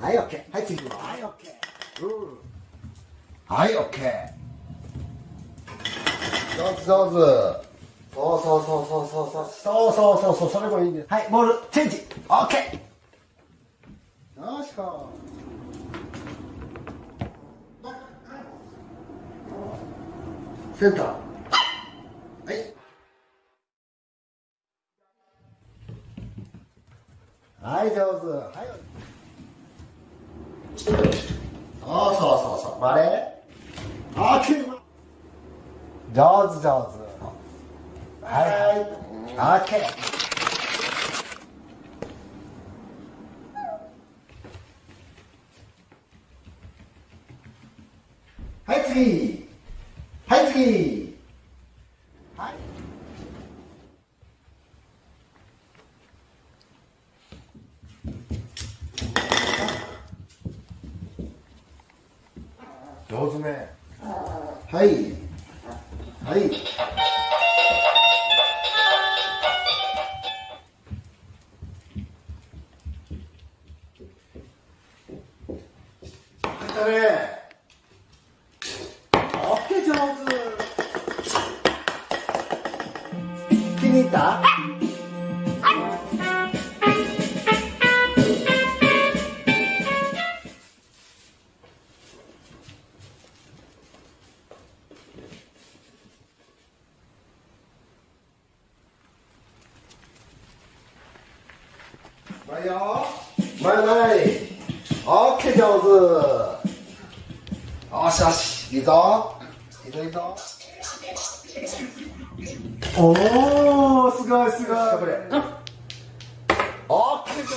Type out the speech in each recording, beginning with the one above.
はい、オッケー。はい、次。はい、オッケー。うん。はい、オッケー。上手、上手。そうそうそうそうそうそう。そうそうそうそう、それもいいんです。はい、ボール、チェンジ。オッケー。よしこ。センター。はい。はい、上手。はい。そうそうそうそう。あー、きれい。上手、上手。はい、はい。オッケー。はい、次。はい、次。おおすごいすごい。これオッケー上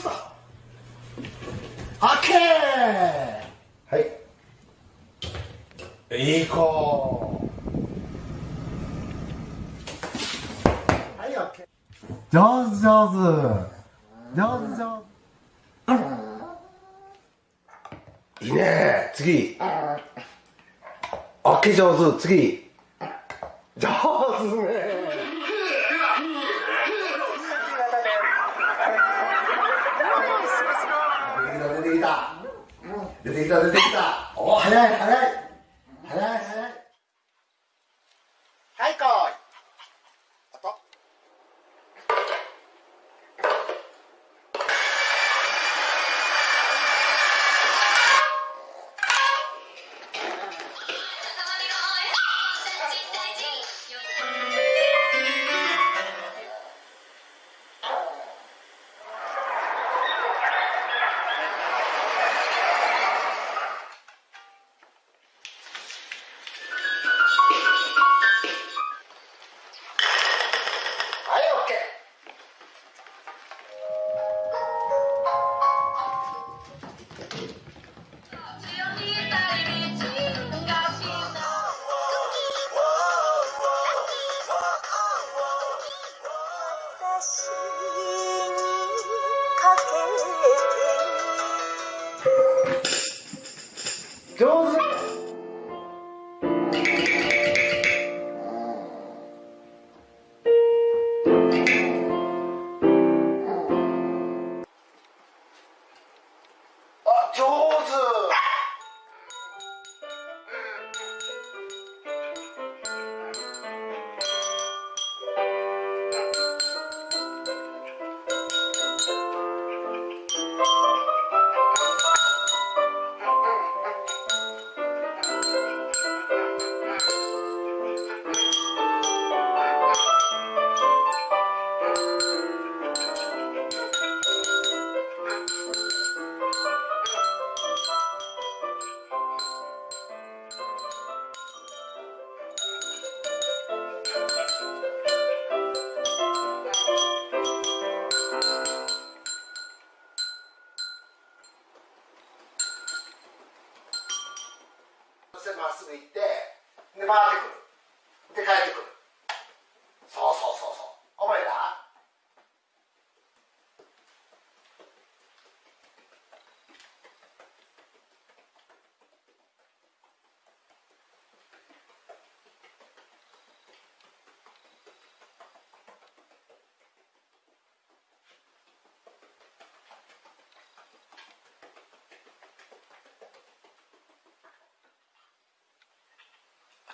手オッケーはいいい子はいオッケー上手上手上手上手いいね次オッケー上手次上手ね出てきた出てきた出てきた。お早い早い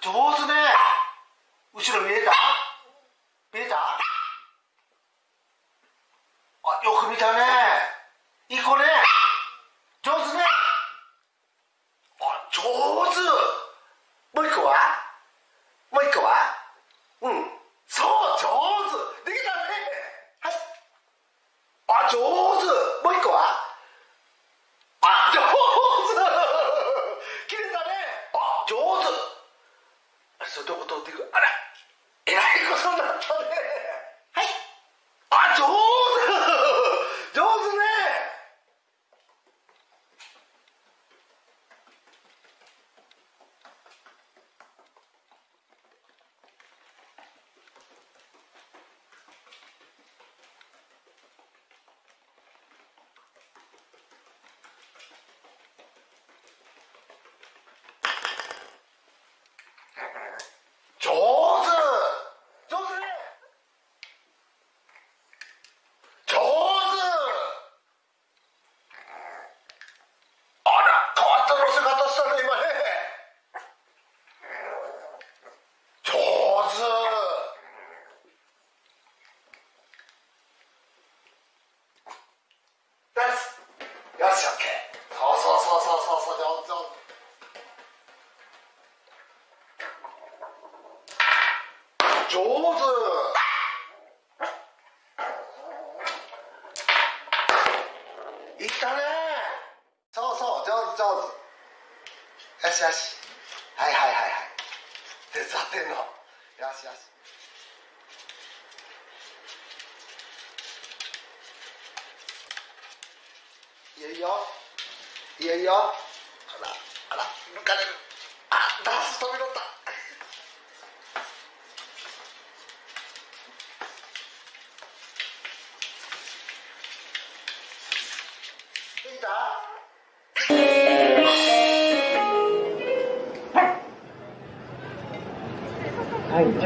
上手ね。後ろ見えた？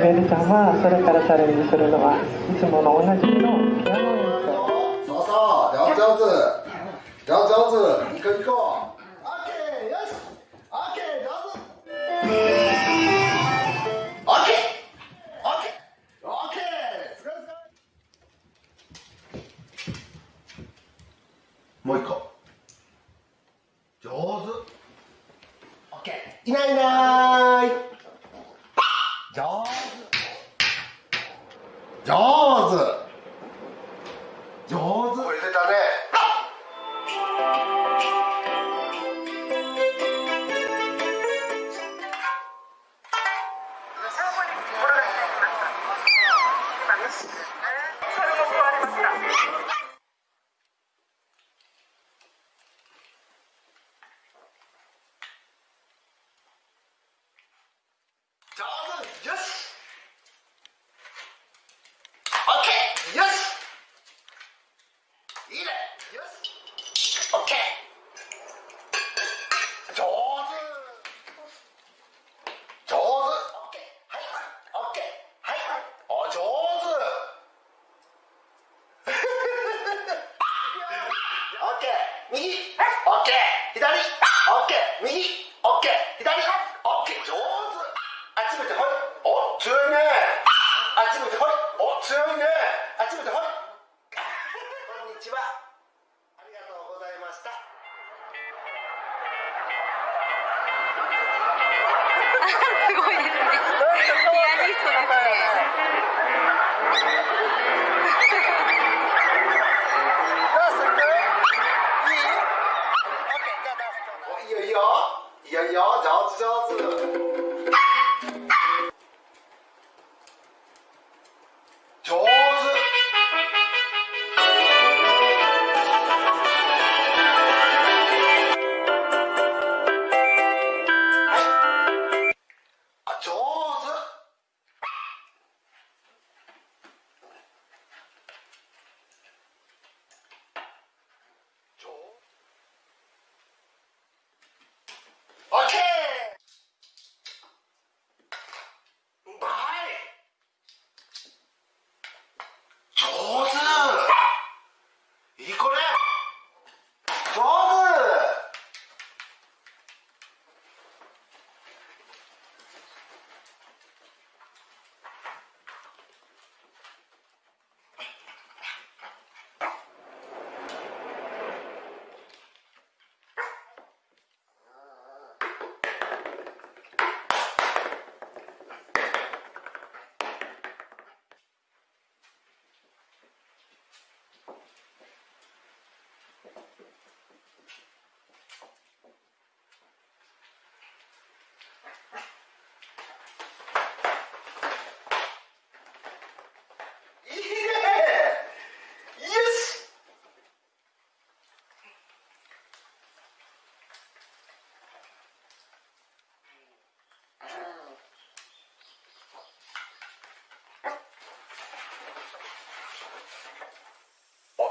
ベルさんはそれからチャレンジするのはいつもの同じのピアノ演奏。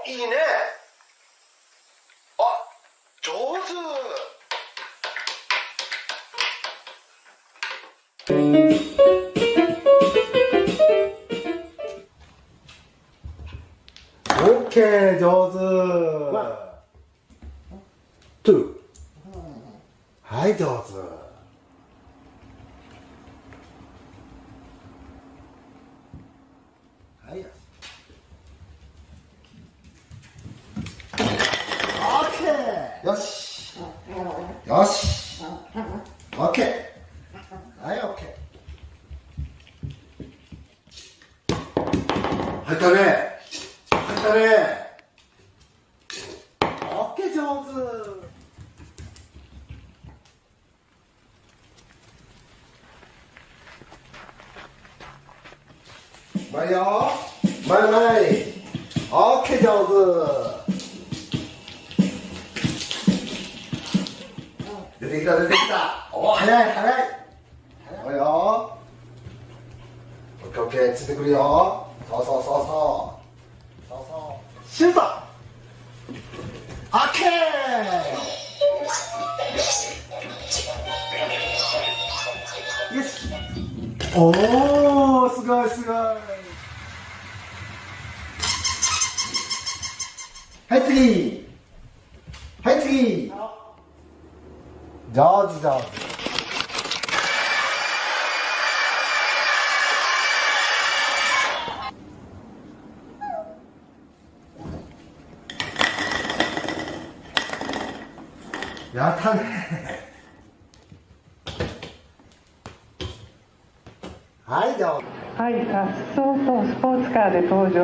いいね。あ上手。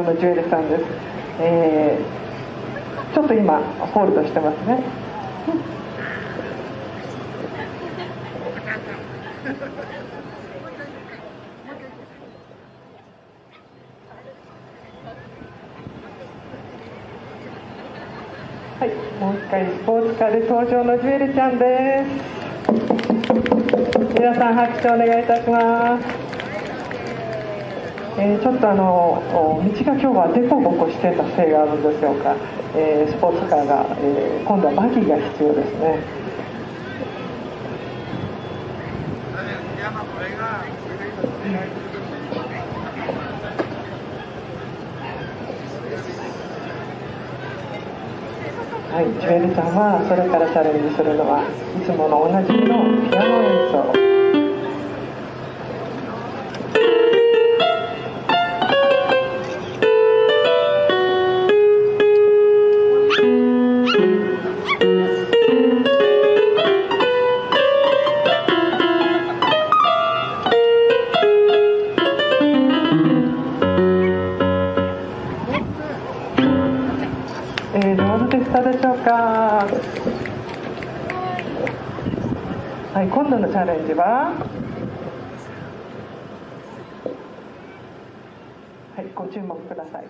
のジュエルさんです。えー、ちょっと今、ホールドしてますね。はい、もう一回スポーツカーで登場のジュエルちゃんです。皆さん拍手お願いいたします。えーちょっとあの道が今日は凸凹してたせいがあるんでしょうか、えースポーツカーが、えー今度はバギーが必要ですね。はい、ジュエルちゃんはそれからチャレンジするのはいつものおなじみのピアノ演奏。のチャレンジはい、ご注目ください。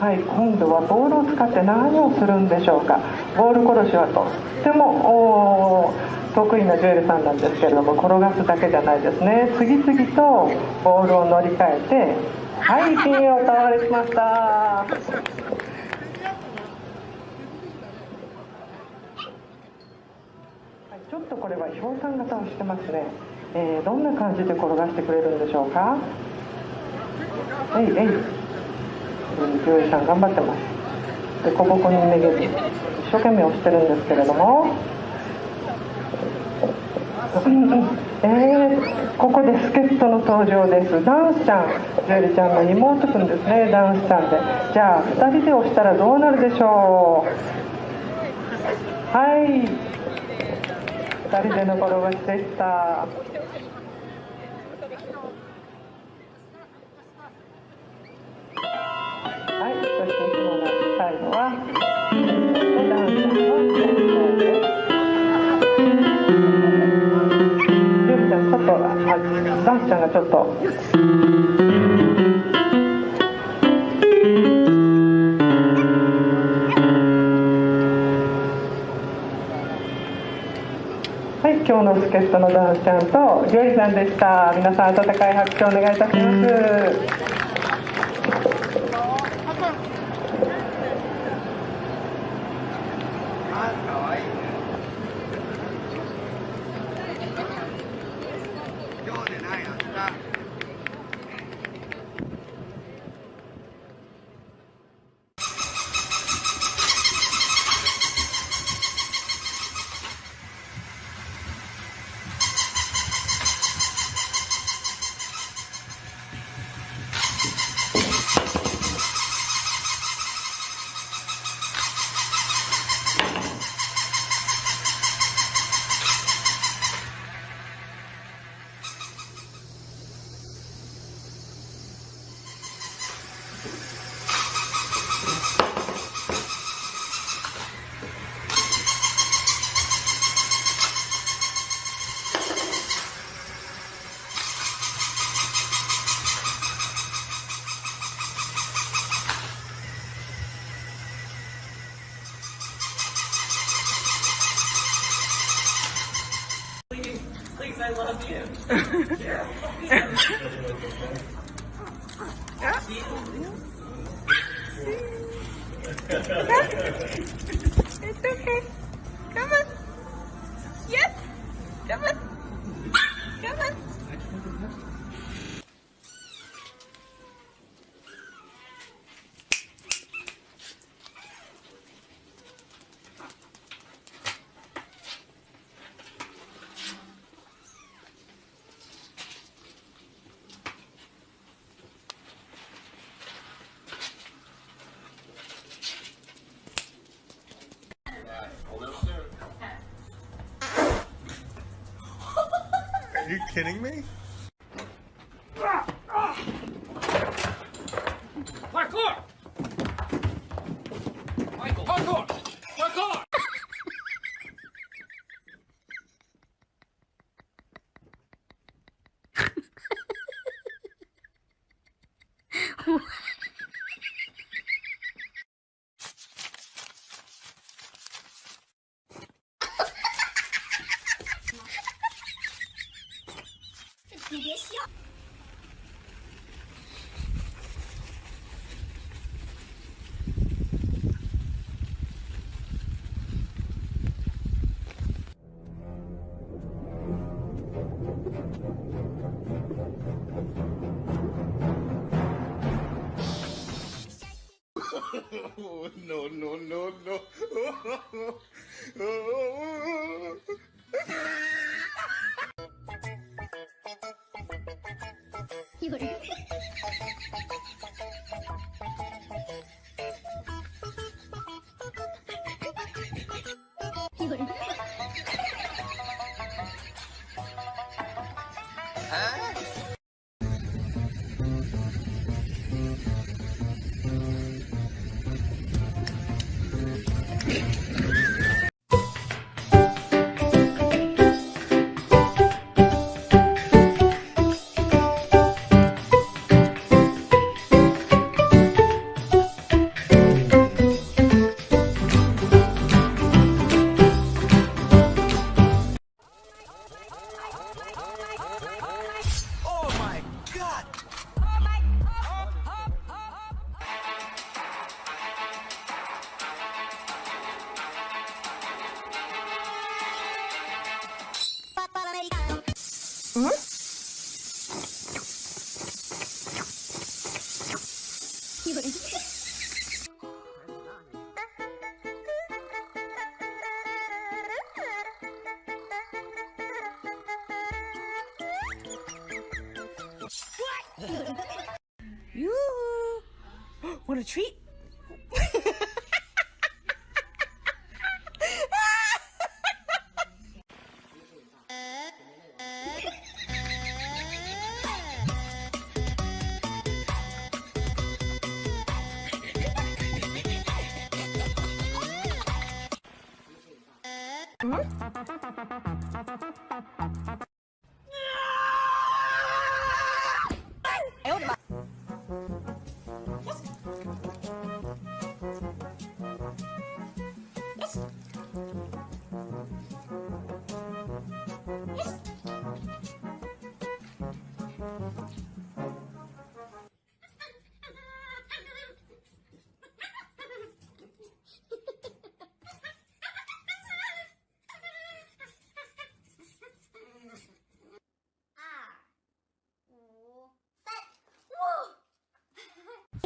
はい、今度はボールを使って何をするんでしょうか。ボール殺しはとってもお得意なジュエルさんなんですけれども転がすだけじゃないですね。次々とボールを乗り換えてはいピンを倒れしましたはいちょっとこれはひょうたん型をしてますね、えーどんな感じで転がしてくれるんでしょうか？えいえい。うんジさん頑張ってます。でこぼこにめげず一生懸命押してるんですけれども。えー、ここで助っ人の登場です。ダンスちゃんジュエルちゃんの妹くんですね。ダンスちゃんで。じゃあ2人で押したらどうなるでしょう？はい。2人での転がしでしたはいそしていつもの最後はダンスちゃんの登場ですゆうちゃん、ちょっと、あ、ダンスちゃんがちょっと。今日の助っ人のダンスちゃんとジョイさんでした。皆さん温かい拍手をお願いいたします。I love you. it's okay. no, no, no, no.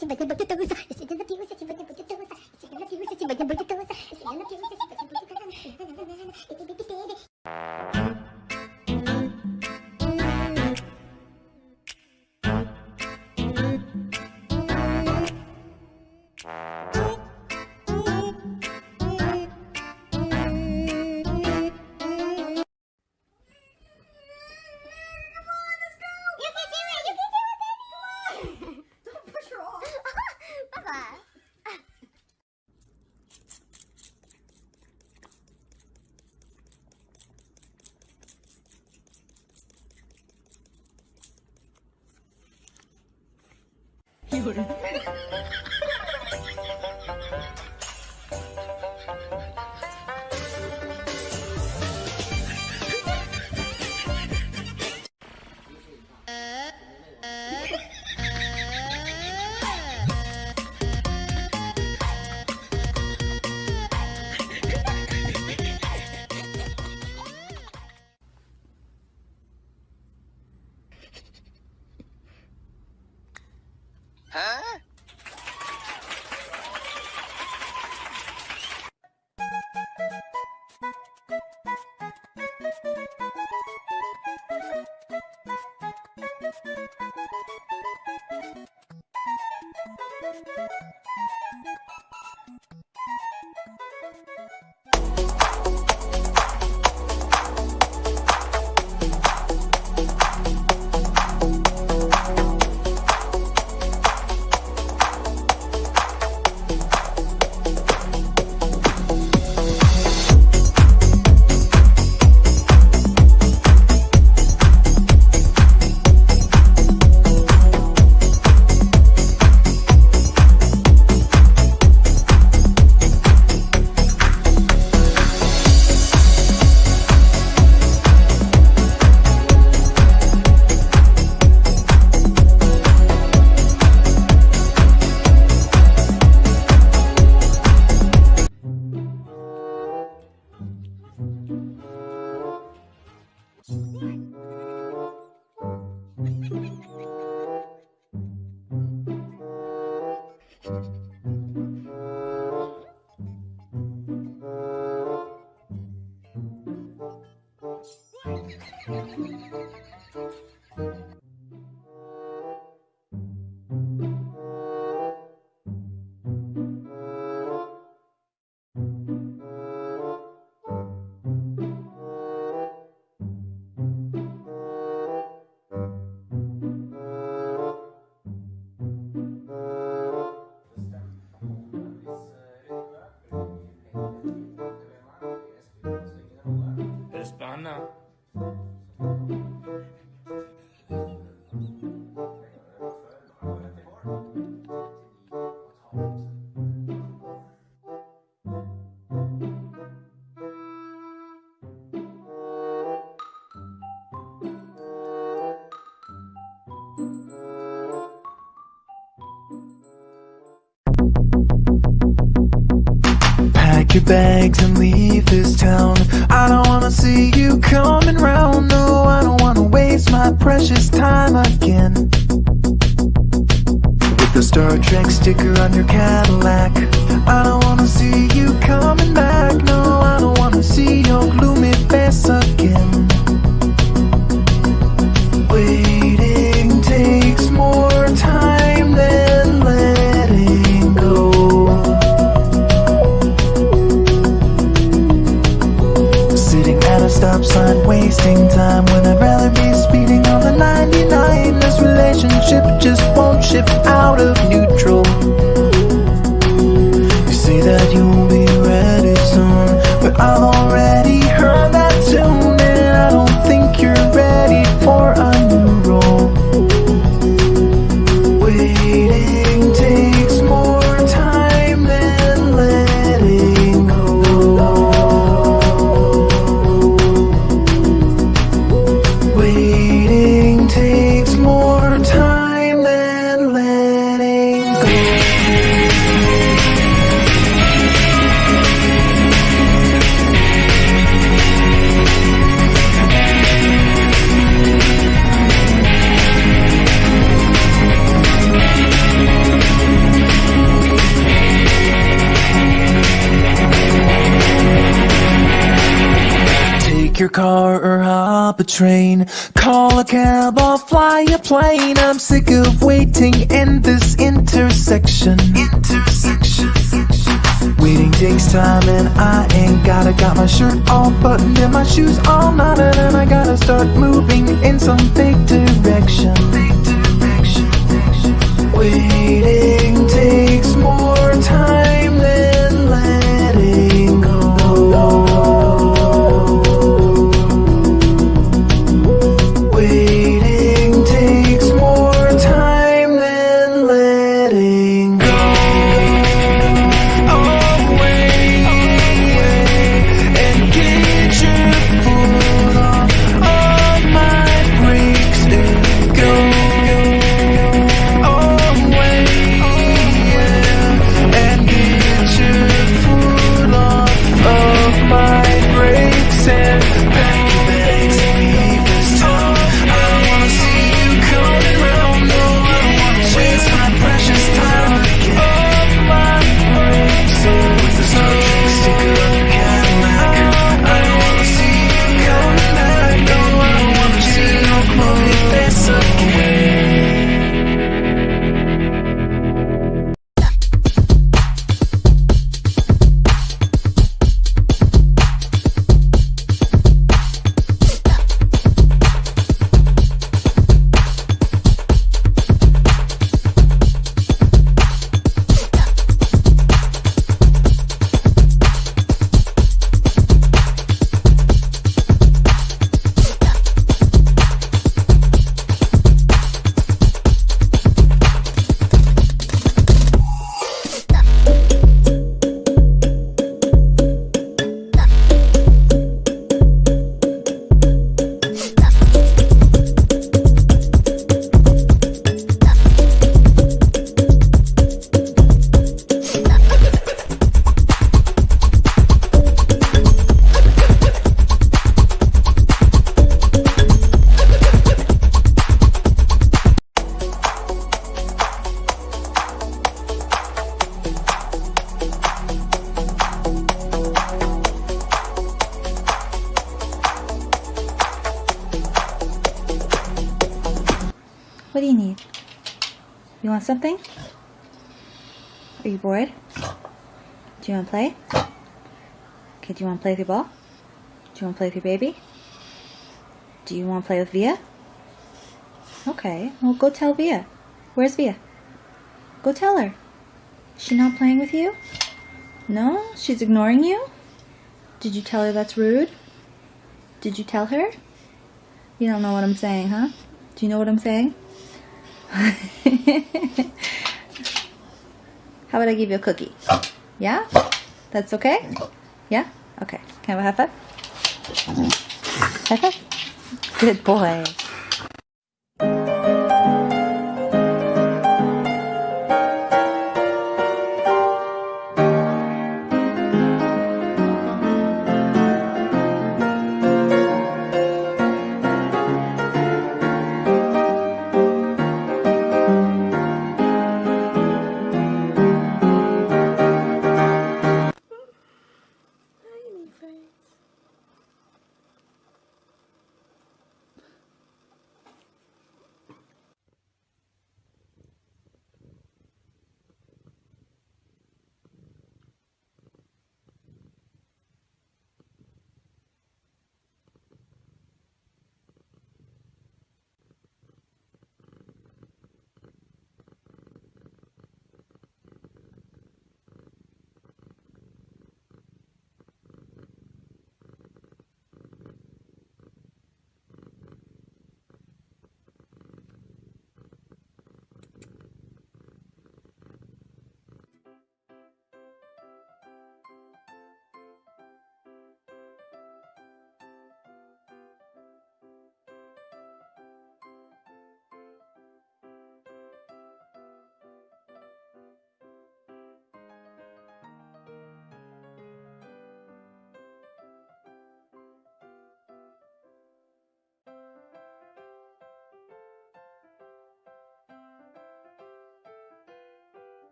сегодня будет лысо, если я напьюсь, сегодня будет лысо, если я напьюсь, сегодня будет лысо, если я напьюсь, сегодня будет лысо. 俺。Pack your bags and leave this town. I don't wanna see you coming round. No, I don't wanna waste my precious time again. With the Star Trek sticker on your Cadillac. I don't wanna see you coming back. No, I don't wanna see your gloomy face wasting time when I'd rather be speeding on the 99. This relationship just won't shift out of neutral. You say that you'll be ready soon, but I've already train. Call a cab or fly a plane. I'm sick of waiting in this intersection. Intersection. Waiting takes time and I ain't gotta got my shirt all buttoned and my shoes all knotted and I gotta start moving in some big direction. Big direction. Something? Are you bored? Do you want to play? Okay, do you want to play with your ball? Do you want to play with your baby? Do you want to play with Via? Okay, well, go tell Via. Where's Via? Go tell her. She not playing with you? No? She's ignoring you? Did you tell her that's rude? Did you tell her? You don't know what I'm saying, huh? Do you know what I'm saying? How about I give you a cookie? Yeah? That's okay? Yeah? Okay. Can I have a high five? High five? Good boy.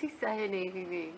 She's so navy me.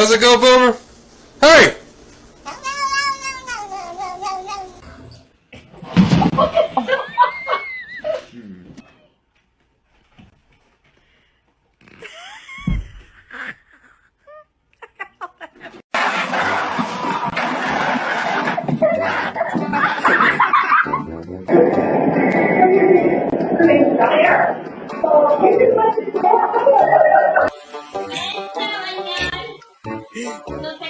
How's it go, Boomer? No,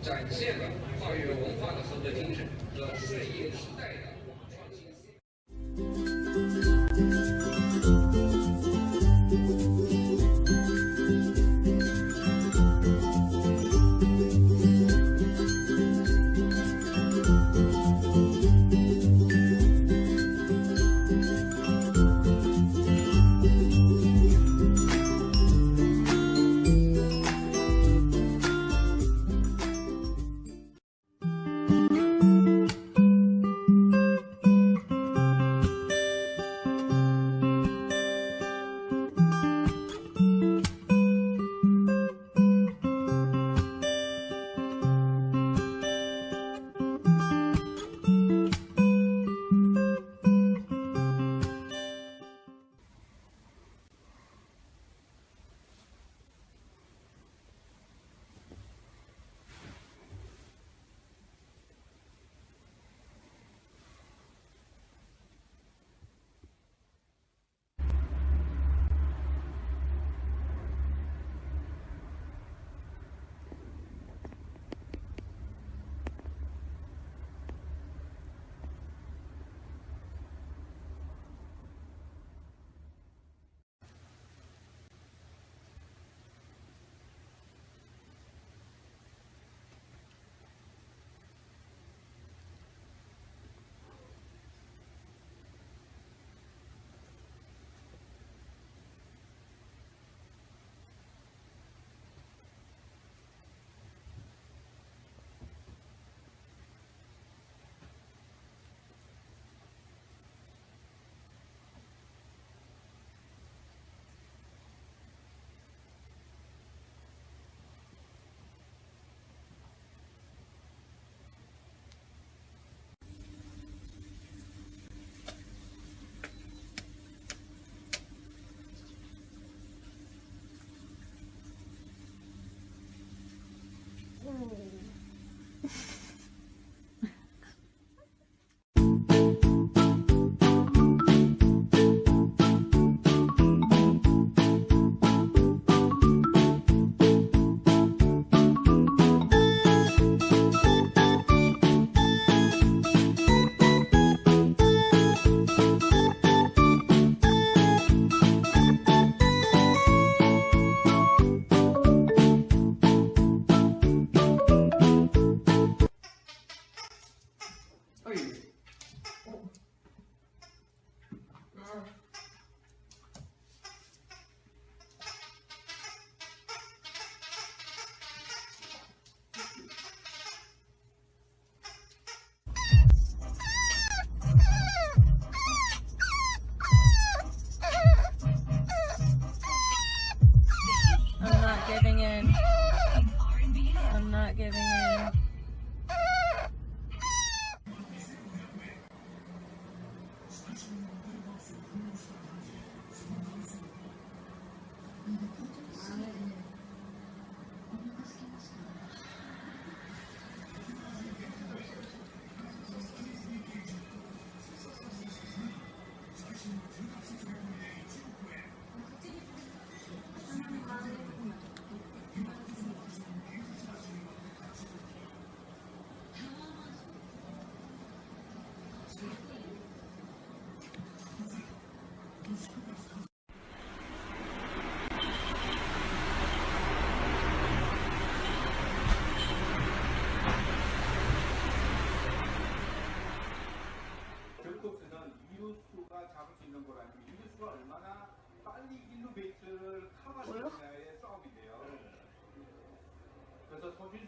展现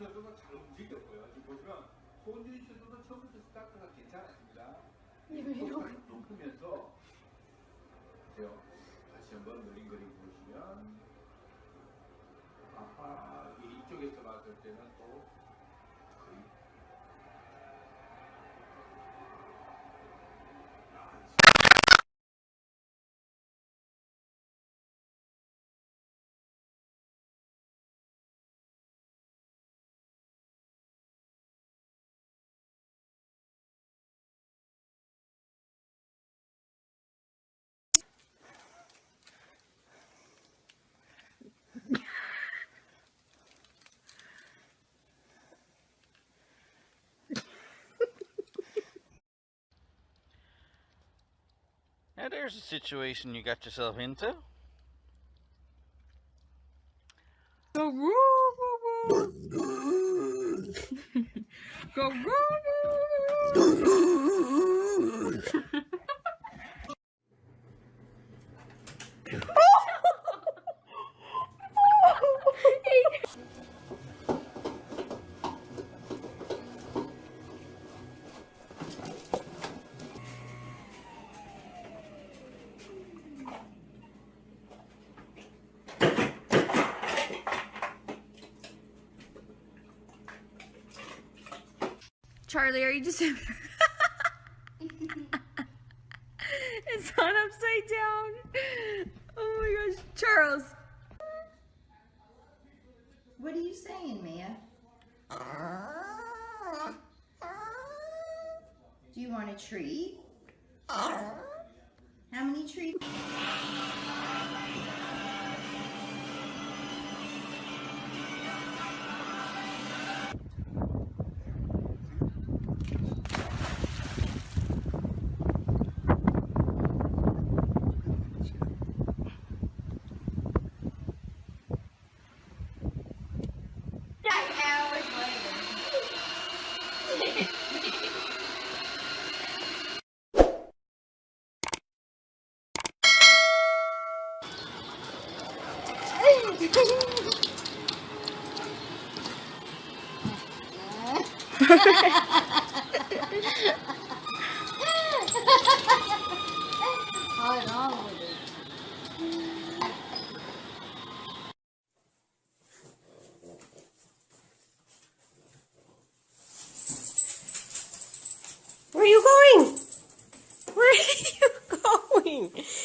선수가 잘 움직였고요. 지금 보시면 손준희 선수도 처음부터 스타트가 괜찮았습니다. 이거 이거 Now there's a situation you got yourself into. Go roo roo roo. Go roo roo roo. Larry December. thing.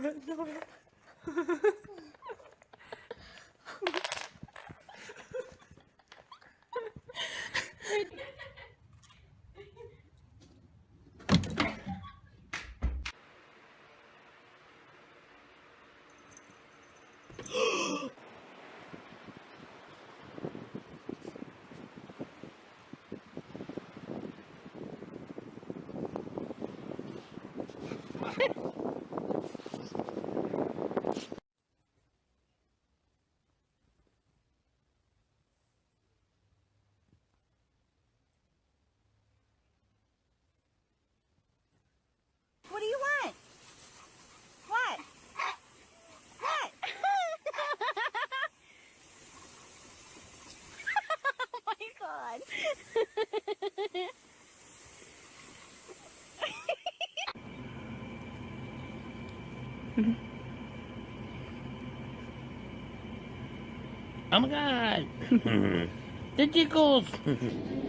no, no. god. oh my god. the tickles.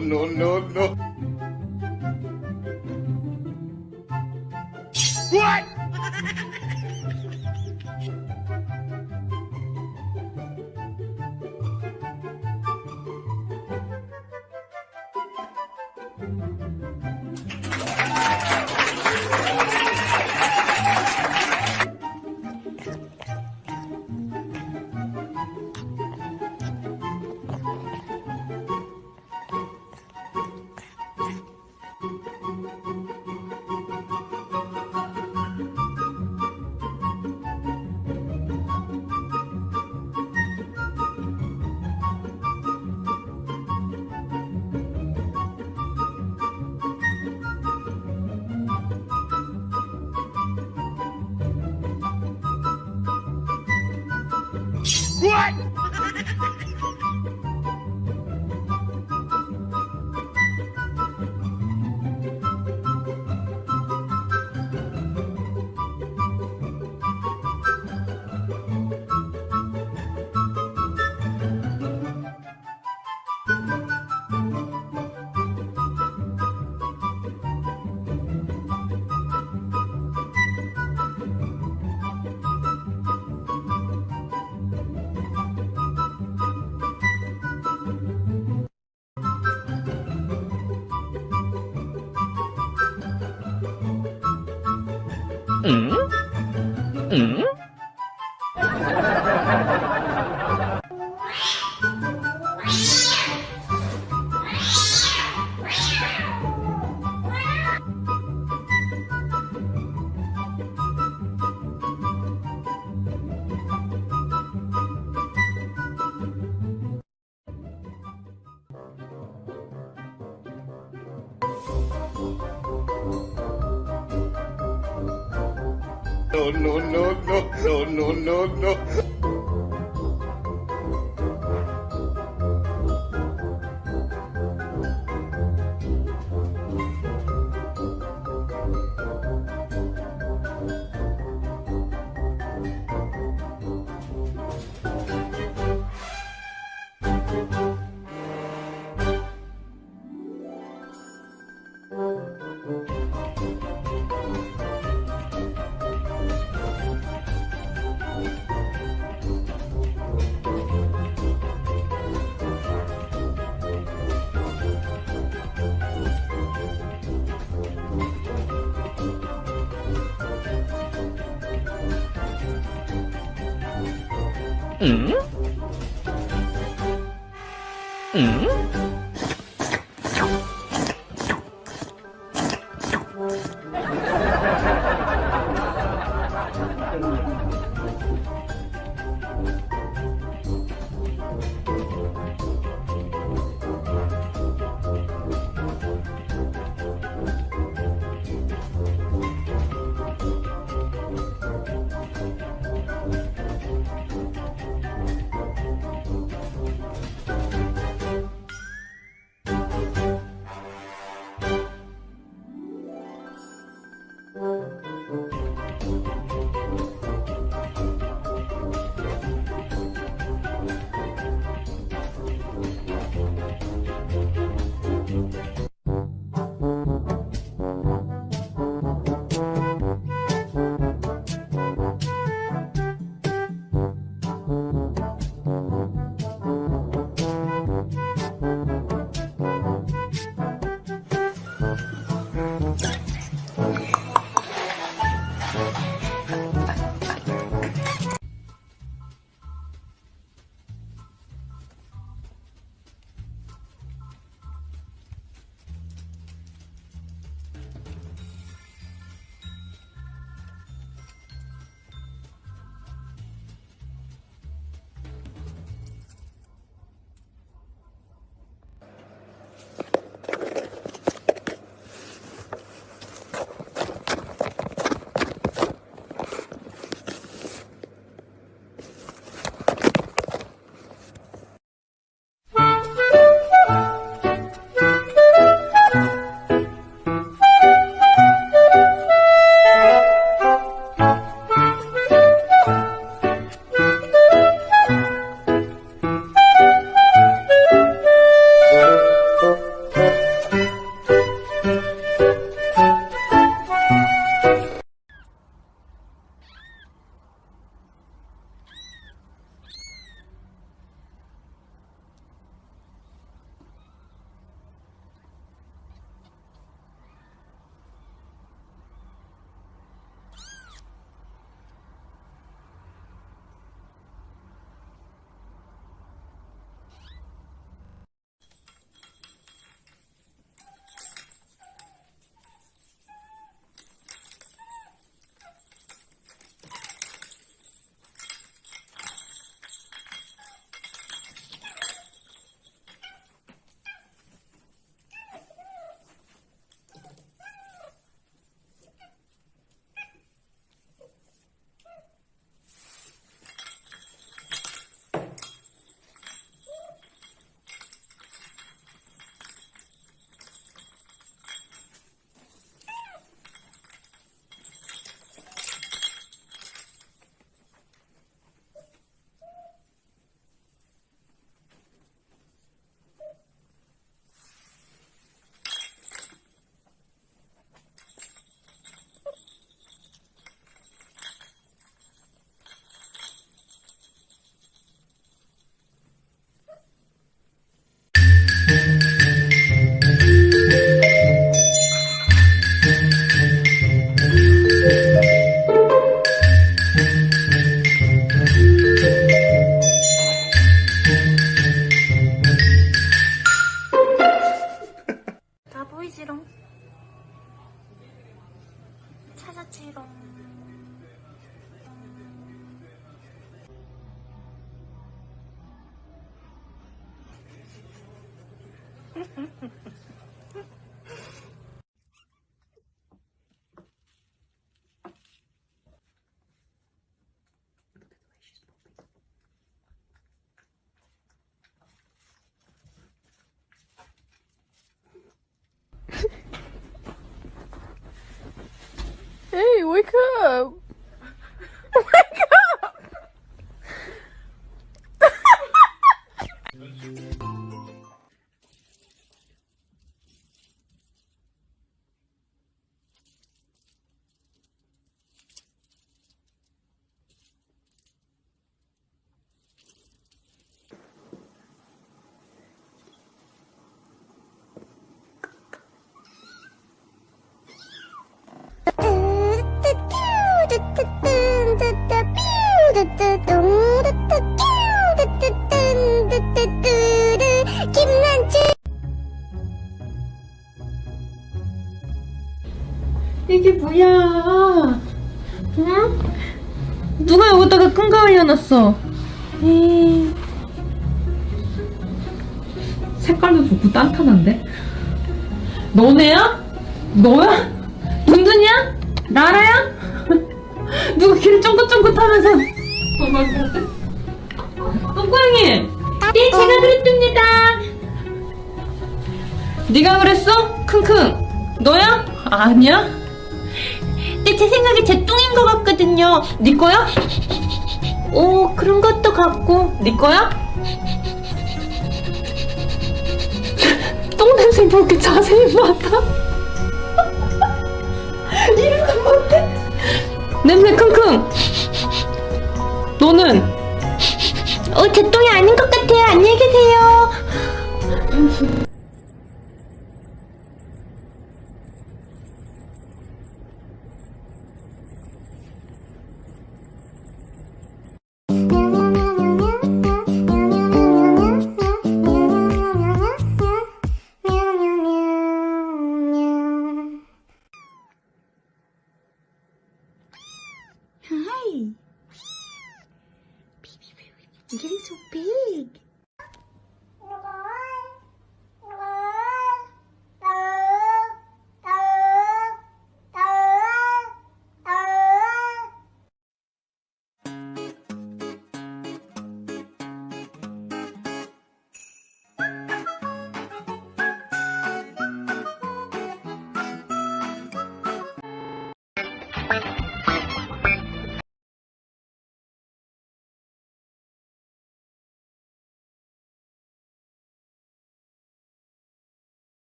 No, no, no, 嗯。Up! Wake up! 려놨어 에이. 색깔도 좋고 단단한데? 너네야? 너야? 둔둔이야? 나라야? 누가 길을 쫑긋쫑긋하면서 도망가지? 똥고양이! 네 제가 그랬습니다 네가 그랬어? 킁킁 너야? 아니야? 네, 제 생각에 제 똥인 것 같거든요. 네 거야? 오, 그런 것도 같고. 네 거야? 똥 냄새 뭐 이렇게 자세히 맡아? 건 못해? 냄새 킁킁. 너는? 어, 제 똥이 아닌 것 같아요. 안녕히 계세요. Mira su pelo.